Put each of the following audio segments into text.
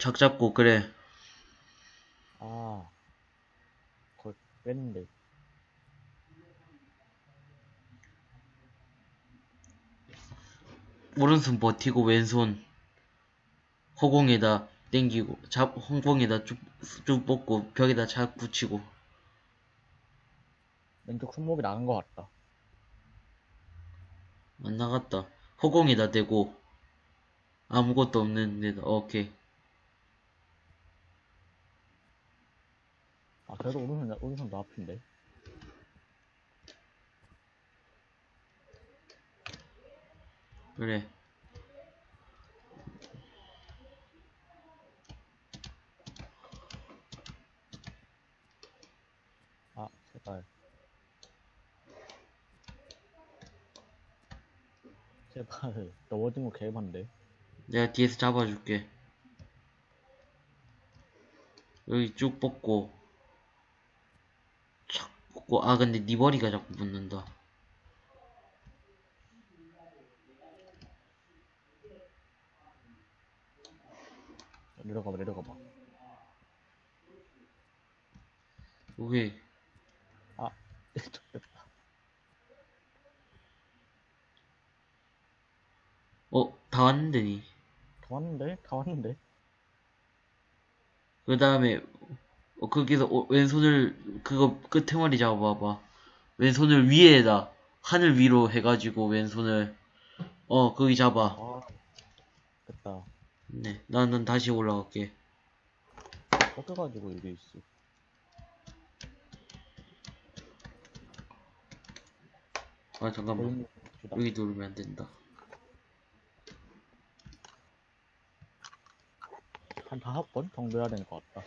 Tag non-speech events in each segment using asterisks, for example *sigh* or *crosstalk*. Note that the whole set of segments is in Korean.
작 잡고 그래. 아, 그걸 뺐는데. 오른손 버티고 왼손 허공에다 땡기고 잡 허공에다 쭉, 쭉 뻗고 벽에다 잘 붙이고. 왼쪽 손목이 나간 것 같다. 안 나갔다. 허공에다 대고 아무것도 없는 데다. 오케이 아, 그래도 오른손, 오른손도 아픈데. 그래 아, 제발. 제발. *laughs* 넘어진 거 개반데. 내가 뒤에서 잡아줄게 여기 쭉 뻗고 착 뻗고 아 근데 네 머리가 자꾸 붙는다 내려가봐, 내려가봐. 오케이 아. *laughs* 어 다 왔는데 니 다 왔는데? 다 왔는데? 그 다음에 어, 거기서 오- 왼손을 그거 끝에 머리 잡아봐봐 왼손을 위에다 하늘 위로 해가지고 왼손을 어 거기 잡아 아, 됐다. 네 나는 다시 올라갈게 꺾여가지고 이게 있어. 아 잠깐만. 여기 누르면 안 된다 한 다섯 번 정도 해야 되는 것 같다.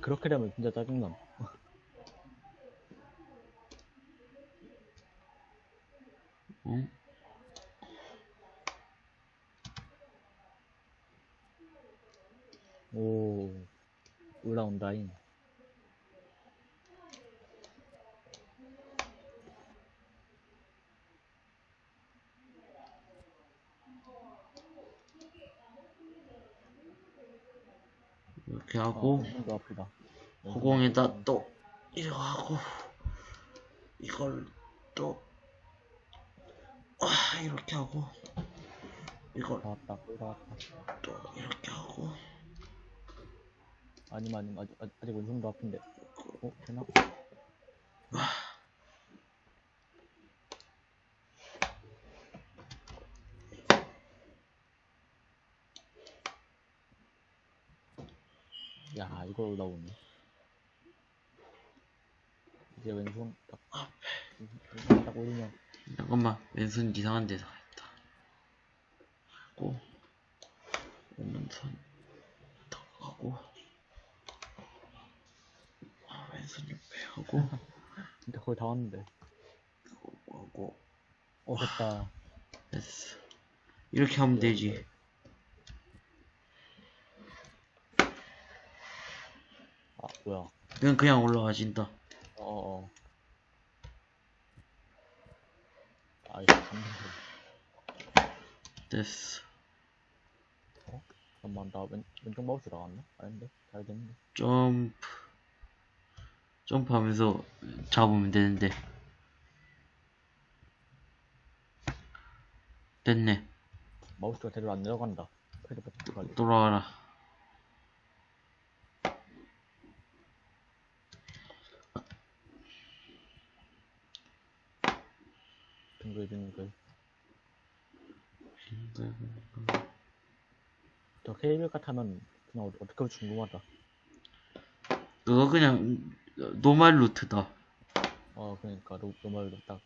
그렇게 되면 진짜 짜증나. 응? 오, 올라온다잉. 이렇게 아, 하고 손도 아프다. 허공에다 또 이거 하고 이걸 또 아, 이렇게 하고 이걸 다 왔다. 또 이렇게 하고 아니면, 아니면, 아직, 아직, 왼손도 아픈데. 어, 되나? 야, 이걸 올라오네. 이제 왼손 딱, 왼손 딱 올리면, 잠깐만 왼손 이상한 데서 했다 하고 오른손 더 하고 아, 왼손 옆에 하고 진짜 거의 다 왔는데. 하고 어, 됐다. 됐어 이렇게 하면 되지 아, 뭐야. 그냥 그냥 올라가진다 어어. 아, 이거 감동. 됐어 잠깐만, 나 왼, 왼쪽 마우스 나갔나? 아닌데? 잘 됐는데. 점프 점프하면서 잡으면 되는데 됐네 마우스가 제대로 안 내려간다. 패드. 돌아와라 빙글. 저 케이블카 타면 그냥 어- 어떻게 할지 궁금하다. 그거 그냥 노말 루트다 어, 그러니까 너, 너 말도 딱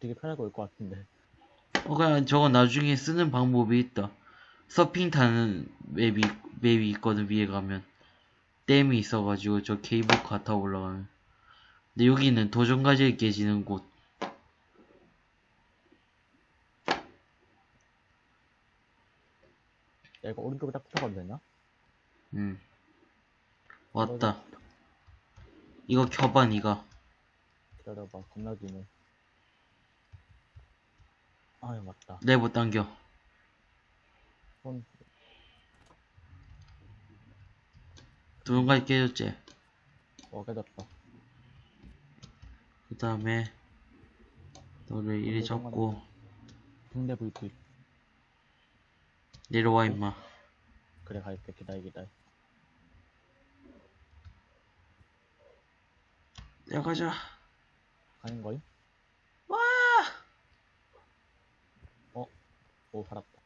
되게 편하게 올 것 같은데. 어 그냥 저거 나중에 쓰는 방법이 있다 서핑 타는 맵이 맵이 있거든 위에 가면 댐이 있어가지고 저 케이블카 타고 올라가면 근데 여기는 도전과제에 깨지는 곳 야, 이거 오른쪽에 딱 붙어가도 되나? 음. 왔다. 이거 켜봐, 니가. 기다려봐, 겁나 기네. 아유, 맞다. 내버 당겨. 손, 도용까지 깨졌지? 어, 깨졌다. 그 다음에, 너를 이리 잡고, 붕대 불빛. 내려와, 임마. 그래, 갈게. 기다려, 기다려. 내가자. 가는 거임? 와! 어? 오, 살았다.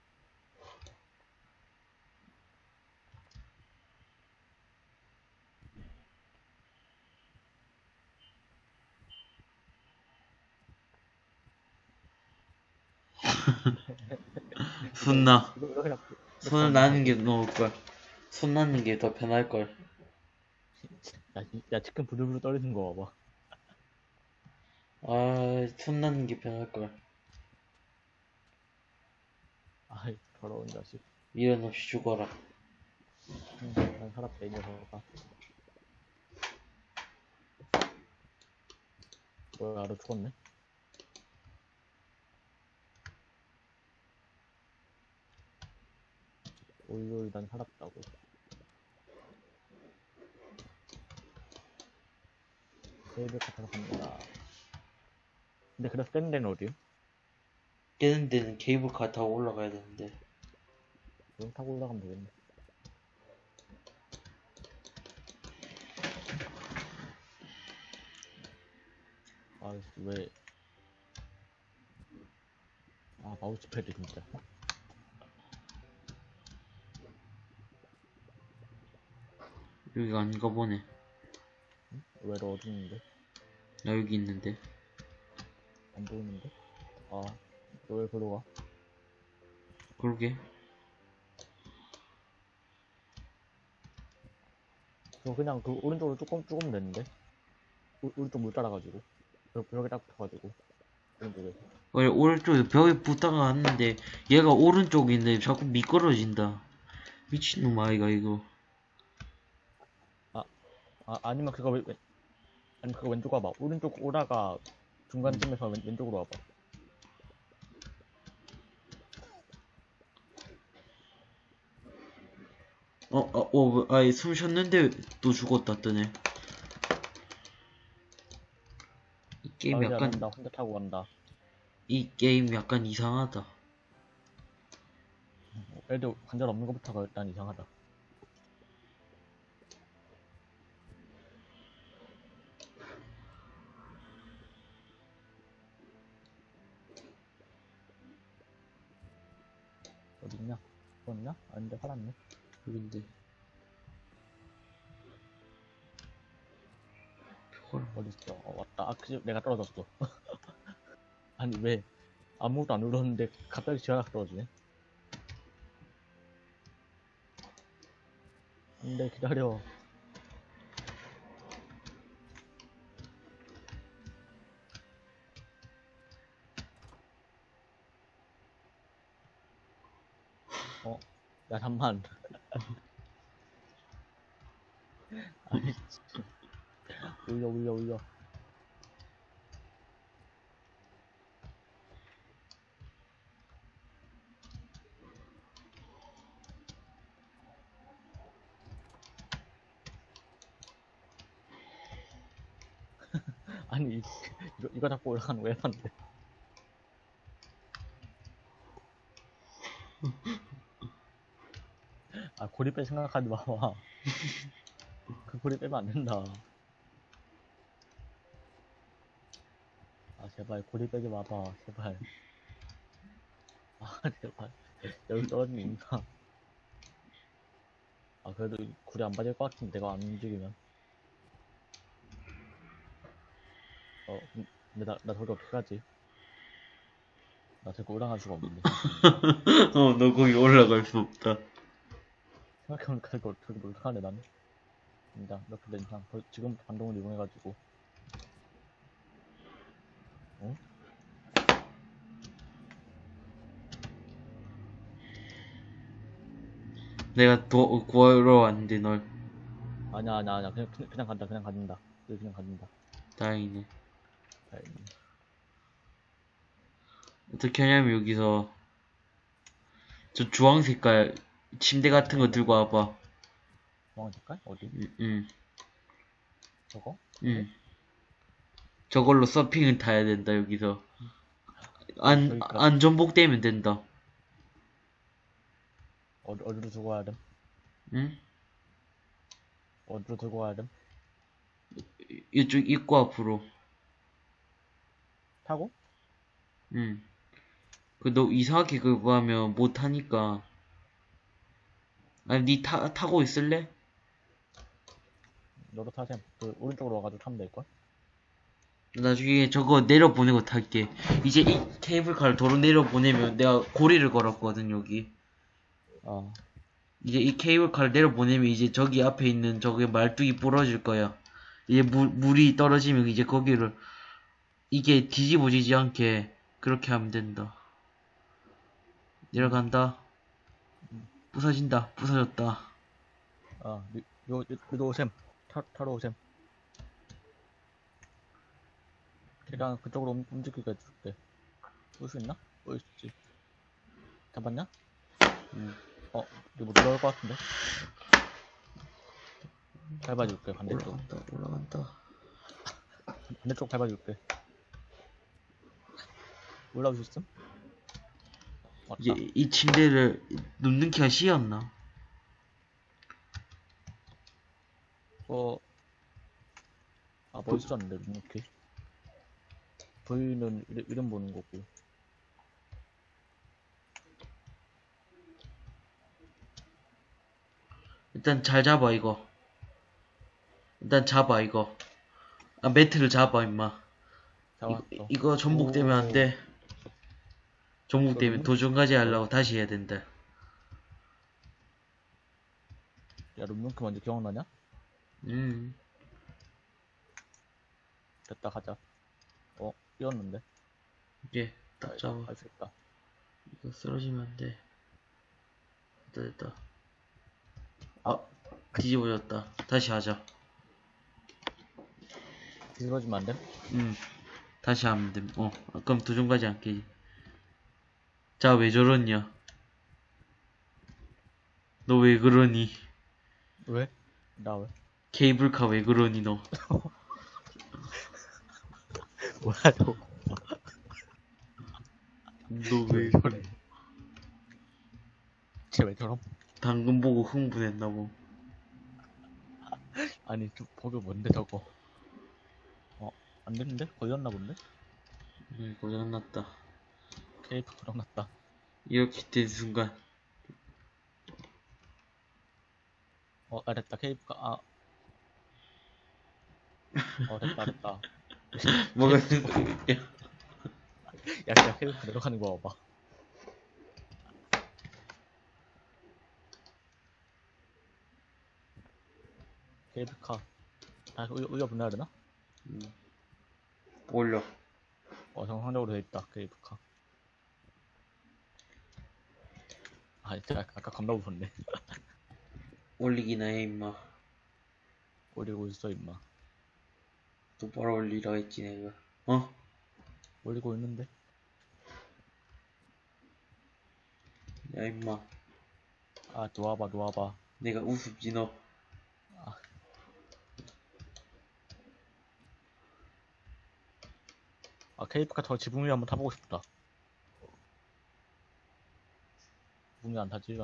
손나. 이거, 이거 그냥. 손을 나는 게 넣을걸. 손 나는 게 더 편할 걸. 야, 이- 야, 치킨 부들부들 떨리는 거 봐봐. 아, 손 나는 게 편할 걸. 아이, 더러운 자식. 미련 없이 죽어라. 응, 난 살았다, 이 녀석아. 뭐야, 알아 죽었네? 오이오이, 난 살았다고. 세이브 같아서 갑니다. 근데 그래서 센 데는 어디요? 깨는 데는 케이블카 타고 올라가야 되는데. 그럼 타고 올라가면 되겠네. 아, 왜. 아, 마우스 패드 진짜. 여기가 아닌가 보네. 왜로 어딨는데? 나 여기 있는데. 안 보이는데? 아, 너왜 그러 가? 그러게. 저 그냥 그 오른쪽으로 조금, 조금 됐는데? 오, 오른쪽 물 따라가지고. 벽, 벽에 딱 붙어가지고. 오른쪽에. 원래 오른쪽에 벽에 붙다가 왔는데 얘가 오른쪽인데 자꾸 미끄러진다. 미친놈 아이가 이거. 아, 아니면 그거 왼, 왼- 아니면 그거 왼쪽 와봐. 오른쪽 오다가 중간쯤에서 왼, 왼쪽으로 와봐. 어, 어, 어, 아이 숨 쉬었는데 또 죽었다 뜨네. 이 게임 아, 약간 한다. 혼자 타고 간다. 이 게임 약간 이상하다. 애들 관절 없는 것부터가 일단 이상하다. 어딨냐? 죽었냐? 아닌데 살았네. 여긴데. 표걸 어딨어? 어, 왔다. 아, 그집 내가 떨어졌어. *laughs* 아니, 왜? 아무것도 안 울었는데 갑자기 지하가 떨어지네? 안돼, 기다려. 어, 야, 잠만. 아이, 진짜. 올려, 올려, 올려. 아니, 이- 이거, 이거 잡고 올라가는 거야, 한데. 아, 고리 뺄 생각하지 마봐. 그 고리 빼면 안 된다. 아, 제발, 고리 빼지 마봐, 제발. 아, 제발. 여기 떨어지면 인사. 아, 그래도 이 고리 안 빠질 것 같은데, 내가 안 움직이면. 어, 근- 근데 나, 나 저기 어떻게 가지? 나 저기 올라갈 수가 없는데. *laughs* 어, 너 거기 올라갈 수 없다. 생각해보니까 *laughs* 이거 어떻게 못하네, 나는. 인장, 이렇게 된 이상. 벌- 지금 반동을 이용해가지고. 어? 내가 도, 구하러 왔는데 널 아니야, 아니야, 아니야. 그냥, 그냥, 간다, 그냥 간다. 여기 그냥 간다. 다행이네. 다행이네. 어떻게 하냐면 여기서 저 주황 색깔 침대 같은 거 들고 와봐. 중앙 색깔? 어디? 응, 응, 저거? 응. 저걸로 서핑을 타야 된다 여기서. 안 그러니까. 안전복 되면 된다. 어디, 어디로 들고 가야 됨? 응? 어디로 들고 가야 됨? 이쪽 입구 앞으로. 타고? 응. 그 너 이상하게 그거 하면 못 하니까. 아니 니 타, 타고 있을래? 너도 타셈. 그, 오른쪽으로 와가지고 타면 될걸? 나중에 저거 내려보내고 탈게. 이제 이 케이블카를 도로 내려보내면 내가 고리를 걸었거든, 여기. 어. 이제 이 케이블카를 내려보내면 이제 저기 앞에 있는 저기 말뚝이 부러질 거야. 이제 물, 물이 떨어지면 이제 거기를 이게 뒤집어지지 않게 그렇게 하면 된다. 내려간다. 부서진다. 부서졌다. 아, 요, 요, 요, 요도 오셈. 타, 타러 오셈. 걔랑 그쪽으로 움- 움직이게 해줄게. 올수 있나? 올수 있지. 잡았냐? 응. 어, 이거 뭐 들어올 것 같은데? 밟아줄게, 반대쪽. 올라간다. 올라간다. 반대쪽 밟아줄게. 올라올 수 있음? 이제 이 침대를 눕는 키가 쉬었나? 어, 아, 뭐 있었는데, 이렇게. V는 이름, 이름 보는 거고. 일단 잘 잡아 이거. 일단 잡아 이거. 아 매트를 잡아 임마. 잡았어. 이, 이거 전복되면 안 돼. 전복되면 그러면? 도중까지 하려고 다시 해야 된다. 야, 룸룸크 먼저 기억나냐? 음. 됐다, 가자. 어, 뛰었는데. 이게 딱 잡아. 할수 있다. 이거 쓰러지면 안 돼. 됐다 됐다. 아 뒤집어졌다. 다시 하자. 뒤집어지면 안 돼? 음. 다시 하면 돼. 어. 그럼 안 깨지. 자 왜 저러냐? 너 왜 그러니? 왜? 나 왜? 케이블카 왜 그러니 너? *laughs* 뭐야, 저. 너왜 저래? 쟤왜 저럼? 당근 보고 흥분했나 보. 아니, 저, 버그 뭔데, 저거? 어, 안 됐는데? 걸렸나 본데? 음, 고장 났다. 케이크 고장났다. 이렇게 된 순간 어, 아, 됐다. 케이크가, 아. 어, 됐다, 됐다. *laughs* 뭐가 야, 야, 케이크 내려가는 거 봐봐. 케이블카. 아, 올려, 올려 보내야 되나? 올려. 어, 정상적으로 돼 있다, 케이블카. 아, 진짜 아까, 겁나 무섭네. *laughs* 올리기나 해 임마. 올리고 있어, 임마. 똑바로 올리라 했지 내가. 어? 올리고 있는데? 야 임마. 아, 놓아봐, 놓아봐. 내가 우습지 너. 아, 케이블카 저 지붕 위에 한번 타보고 싶다. 지붕 위안 타지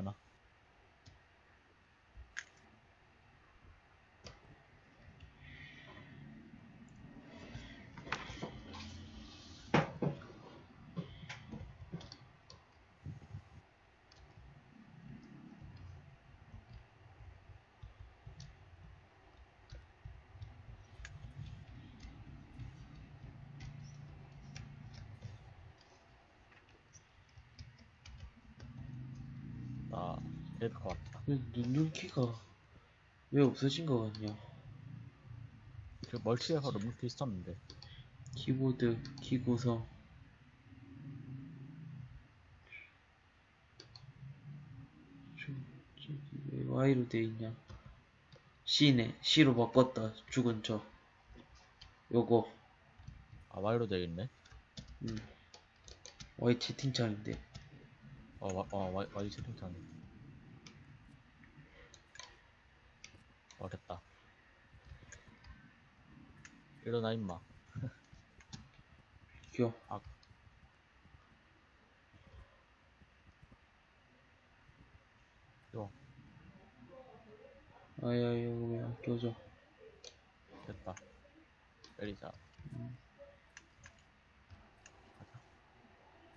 케이블카 왔다. 눈눈키가 왜 없어진 거 같냐? 그 멀티에서 룸키 있었는데. 키보드 키 구성. 저, 왜 Y로 돼 있냐? C네. C로 바꿨다. 죽은 척. 요거. 아, Y로 되어 있네. 음. Y 채팅창인데. 어, 와, 어, Y, Y 채팅창. 어, 됐다. 일어나, 임마. *laughs* 겨. 아. 이거, 아야, 이거 왜안 껴져? 됐다. 내리자. 가자.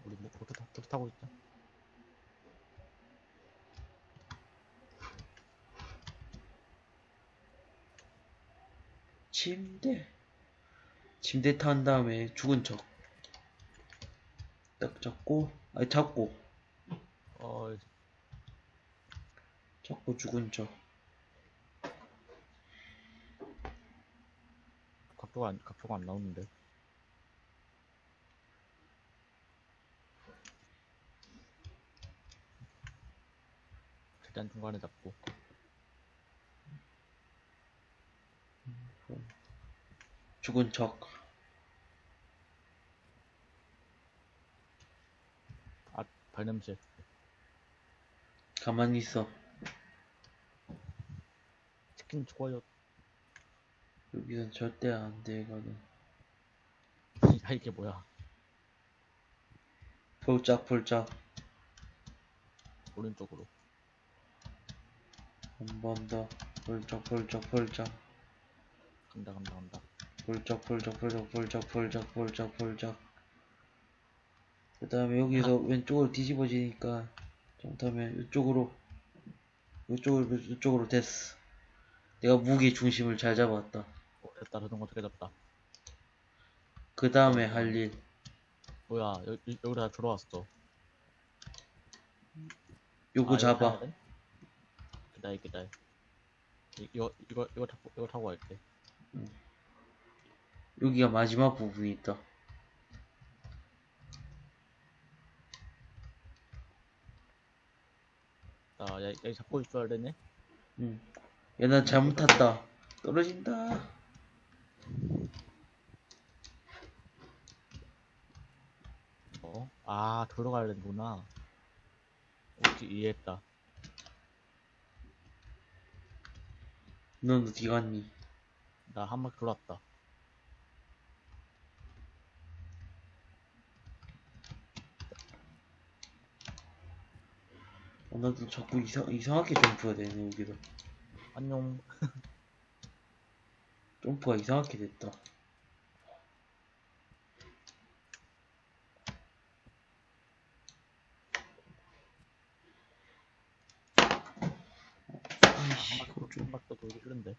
우리 뭐, 보트, 타, 보트 타고 있자. 침대. 침대 탄 다음에 죽은 척. 딱 잡고, 아니, 잡고, 어, 잡고 죽은 척. 각도가 안, 각도가 안 나오는데. 일단 중간에 잡고. 죽은 척. 아, 발냄새. 가만히 있어. 치킨 좋아요. 여기선 절대 안 되거든. 야, 이게 뭐야. 폴짝폴짝. 오른쪽으로. 한 번 더. 폴짝폴짝폴짝. 간다, 간다, 간다. 폴짝폴짝폴짝폴짝폴짝폴짝폴짝. 그 다음에 여기서 왼쪽으로 뒤집어지니까 잘못하면 이쪽으로 이쪽으로 이쪽으로 됐어. 내가 무게 중심을 잘 잡았다. 어, 됐다. 자전거 어떻게 잡다. 그 다음에 할 일. 뭐야, 여 기, 여기 다 들어왔어. 요거 아, 잡아. 기다려, 기다려. 이- 이거, 이거, 이거 타고, 이거 타고 갈게. 여기가 마지막 부분이 있다. 여기 잡고 있어야 되네. 응. 야, 나 잘못 탔다. 떨어진다. 어? 아, 들어가야 되는구나. 오케이, 이해했다. 넌 어디 갔니? 나 한 바퀴 돌았다. 어, 나도 자꾸 이상, 이상하게 점프가 되네, 여기도. 안녕. *laughs* 점프가 이상하게 됐다. 아이씨, 이거 좀. 더 돌기 싫은데.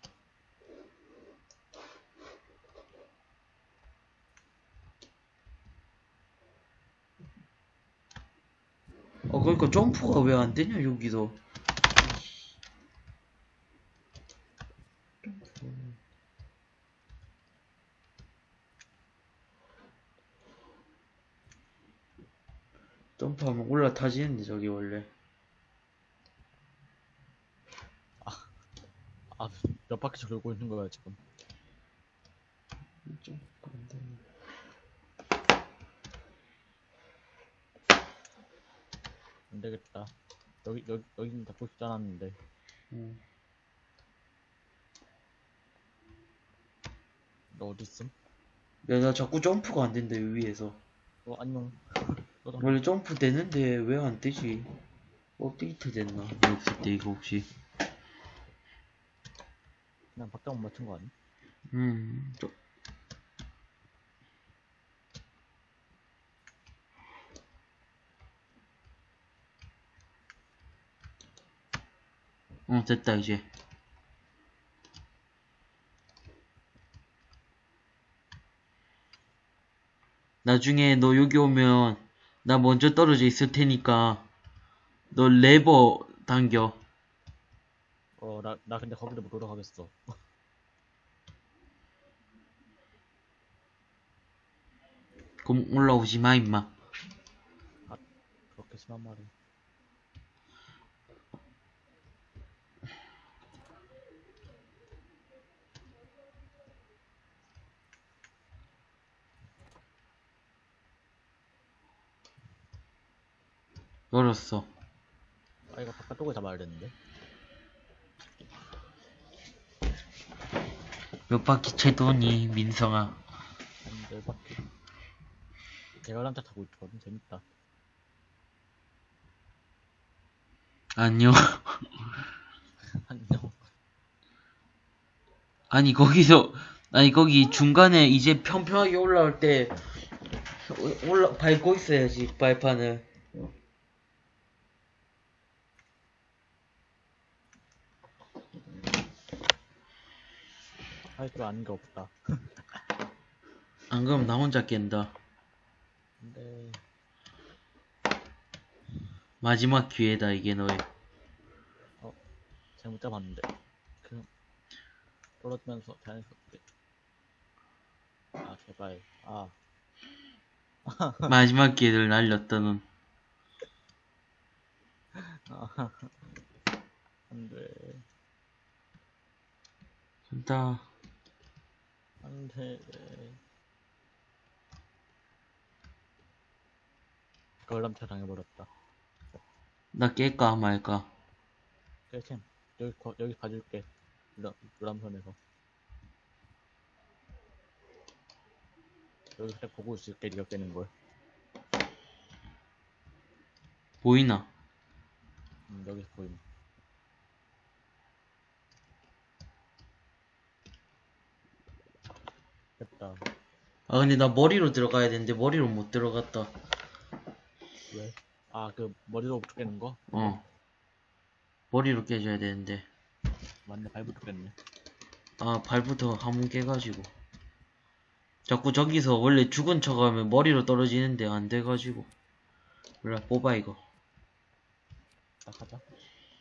어, 그러니까 점프가 왜 안 되냐, 여기도. 점프하면 올라타지는데, 저기 원래. 아, 몇 바퀴 돌고 있는 거야, 지금. 점프가 안 되네. 안 되겠다. 여기, 여기, 여기는 잡고 싶지 않았는데. 응. 너 어딨음? 야, 나 자꾸 점프가 안 된다, 여기 위에서. 어, 안녕. *laughs* 원래 점프 되는데 왜 안 되지? 업데이트 됐나? 없을 때 이거 혹시? 그냥 박자 못 맞춘 거 아니? 음, 저... 어, 됐다, 이제. 나중에 너 여기 오면 나 먼저 떨어져 있을 테니까 너 레버 당겨. 어, 나, 나 근데 거기도 못 올라가겠어. 그럼 올라오지 마, 임마. 그렇게 심한 말을. 열었어. 아, 이거 바깥쪽을 잡아야 되는데. 몇 바퀴 채도니, 민성아. 한열 바퀴. 대관람차 타고 있거든. 재밌다. 안녕. *laughs* 안녕. 아니, 거기서, 아니, 거기 중간에 이제 평평하게 올라올 때, 올라, 밟고 있어야지, 발판을. 할 줄 아는 게 없다. *laughs* 안 그러면 나 혼자 깬다. 근데, 마지막 기회다, 이게 너의. 잘못 잡았는데. 그, 떨어지면서 자연스럽게. 아, 제발. 아, *laughs* 마지막 기회를 날렸다, 넌. 아. 안 돼. 간다. 안 돼. 걸람차 당해버렸다. 나 깰까, 말까. 깰챔. 여기, 거- 여기 봐줄게. 유람, 유람선에서. 여기 살짝 보고 있을게, 니가 깨는 걸. 보이나? 음, 여기서 보임. 됐다. 아, 근데 나 머리로 들어가야 되는데, 머리로 못 들어갔다. 왜? 아, 그, 머리로 깨는 거? 어. 머리로 깨줘야 되는데. 맞네, 발부터 깼네. 아, 발부터 한번 깨가지고. 자꾸 저기서 원래 죽은 척 하면 머리로 떨어지는데 안 돼가지고. 몰라, 뽑아, 이거. 딱 하자.